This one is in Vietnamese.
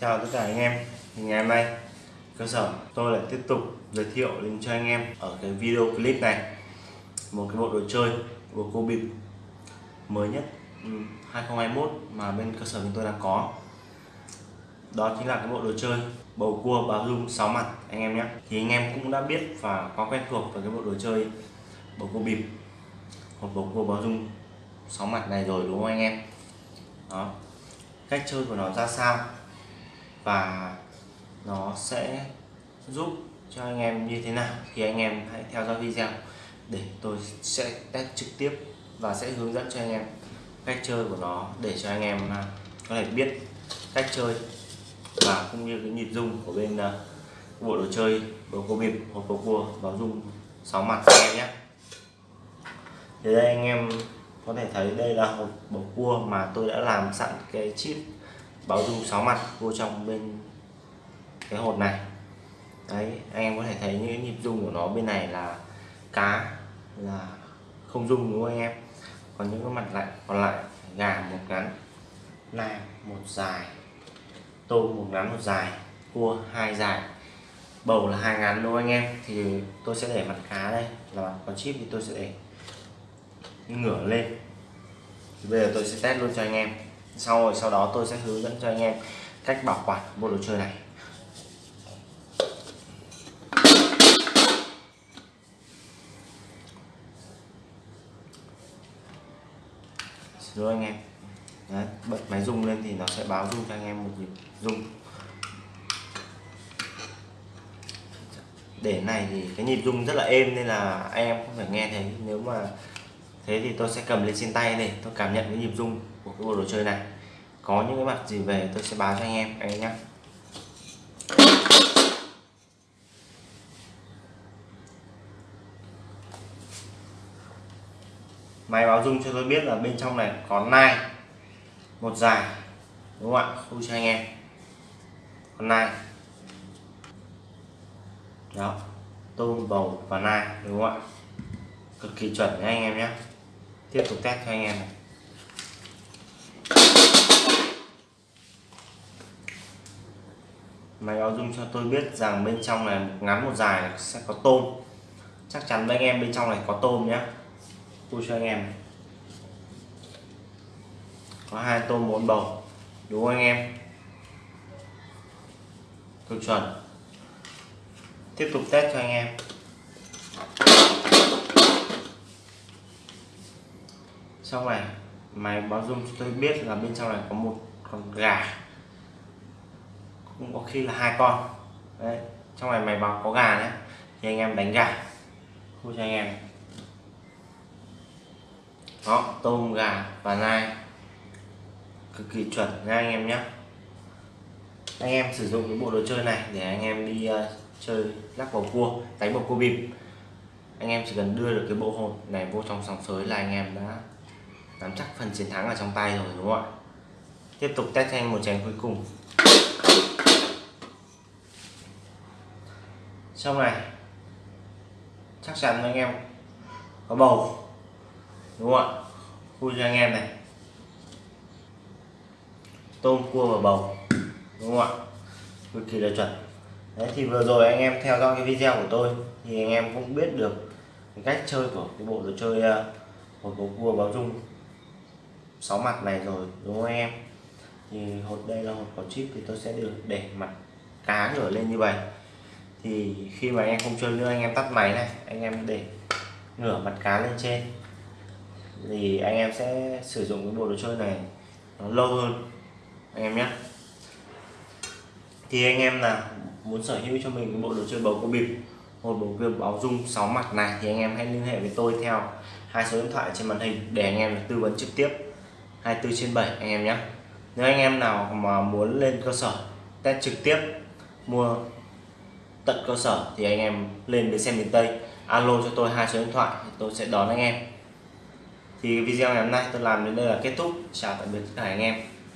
Chào tất cả anh em thì ngày hôm nay, cơ sở, tôi lại tiếp tục giới thiệu đến cho anh em ở cái video clip này. Một cái bộ đồ chơi của cô bịp mới nhất ừ, 2021 mà bên cơ sở chúng tôi đang có. Đó chính là cái bộ đồ chơi, bầu cua báo dung 6 mặt, anh em nhé. Thì anh em cũng đã biết và có quen thuộc với cái bộ đồ chơi bầu cua bịp hoặc bầu cua báo dung 6 mặt này rồi, đúng không anh em? Đó. Cách chơi của nó ra sao? Và nó sẽ giúp cho anh em như thế nào. Thì anh em hãy theo dõi video để tôi sẽ test trực tiếp và sẽ hướng dẫn cho anh em cách chơi của nó để cho anh em à, có thể biết cách chơi và cũng như cái nhịp dung của bên à, bộ đồ chơi bầu cua bịp hoặc bầu cua báo dung sáu mặt anh em nhé. Thì đây anh em có thể thấy đây là hộp bầu cua mà tôi đã làm sẵn cái chip báo dung sáu mặt vô trong bên cái hột này. Đấy, anh em có thể thấy những nhịp dung của nó bên này là cá, là không dung đúng không anh em? Còn những cái mặt lại, còn lại gà một ngắn nam một dài, tôm một ngắn một dài, cua hai dài. Bầu là hai ngắn đúng không anh em? Thì tôi sẽ để mặt cá đây, là mặt con chip thì tôi sẽ để ngửa lên. Thì bây giờ tôi sẽ test luôn cho anh em sau rồi sau đó tôi sẽ hướng dẫn cho anh em cách bảo quản bộ đồ chơi này. Xin lỗi anh em. Đấy, bật máy rung lên thì nó sẽ báo rung cho anh em một nhịp rung. Để này thì cái nhịp rung rất là êm nên là anh em không phải nghe thấy. Nếu mà thế thì tôi sẽ cầm lên trên tay này, tôi cảm nhận cái nhịp rung của cái bộ đồ chơi này. Có những cái mặt gì về tôi sẽ báo cho anh em anh em nhé máy báo rung cho tôi biết là bên trong này có nai, một dài đúng không ạ? Khu cho anh em. Con nai. Đó, tôm, bầu và nai, đúng không ạ? Cực kỳ chuẩn nha anh em nhé tiếp tục test cho anh em này. Máy báo dung cho tôi biết rằng bên trong này một ngắn một dài sẽ có tôm. Chắc chắn với anh em bên trong này có tôm nhé tôi cho anh em có hai tôm bốn bầu. Đúng không anh em? Tôi chuẩn. Tiếp tục test cho anh em. Trong này máy báo dung cho tôi biết là bên trong này có một con gà. Cũng có khi là hai con. Đấy trong này máy báo có gà nhé thì anh em đánh gà. Khu cho anh em. Đó tôm gà và nai. Cực kỳ chuẩn nha anh em nhé anh em sử dụng cái bộ đồ chơi này để anh em đi uh, chơi lắc bầu cua đánh bầu cua bịp. Anh em chỉ cần đưa được cái bộ hồn này vô trong sòng sới là anh em đã nắm chắc phần chiến thắng ở trong tay rồi, đúng không ạ? Tiếp tục test thêm một chén cuối cùng. Xong này, chắc chắn anh em có bầu, đúng không ạ? Vui cho anh em này. Tôm cua và bầu, đúng không ạ? Cực kỳ là chuẩn. Đấy, thì vừa rồi anh em theo dõi cái video của tôi thì anh em cũng biết được cái cách chơi của cái bộ đồ chơi ờ, một bộ cua báo dung sáu mặt này rồi, đúng không em? Thì hột đây là hột có chip thì tôi sẽ được để mặt cá ngửa lên như vậy. Thì khi mà anh em không chơi nữa, anh em tắt máy này, anh em để ngửa mặt cá lên trên. Thì anh em sẽ sử dụng cái bộ đồ chơi này nó lâu hơn, anh em nhé. Thì anh em là muốn sở hữu cho mình cái bộ đồ chơi bầu cua bịp một bộ cua báo dung 6 mặt này thì anh em hãy liên hệ với tôi theo hai số điện thoại trên màn hình để anh em được tư vấn trực tiếp. 24 trên 7 anh em nhé. Nếu anh em nào mà muốn lên cơ sở, test trực tiếp, mua tận cơ sở thì anh em lên bến xe miền Tây. Alo cho tôi hai số điện thoại thì tôi sẽ đón anh em. Thì video ngày hôm nay tôi làm đến đây là kết thúc. Chào tạm biệt tất cả anh em.